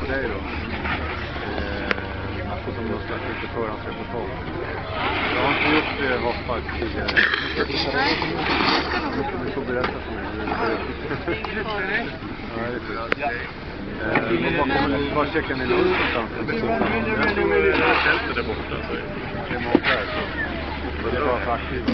på dig då. Eh, alltså som har släppt lite förhandsreportage. Jag har inte gjort eh, hoppar tidigare. Du får berätta för mig. hur det är ut. Eh, kommer- Var checkar ni lunch någonstans? Tältet där borta. Det är många Det är bara för aktiva.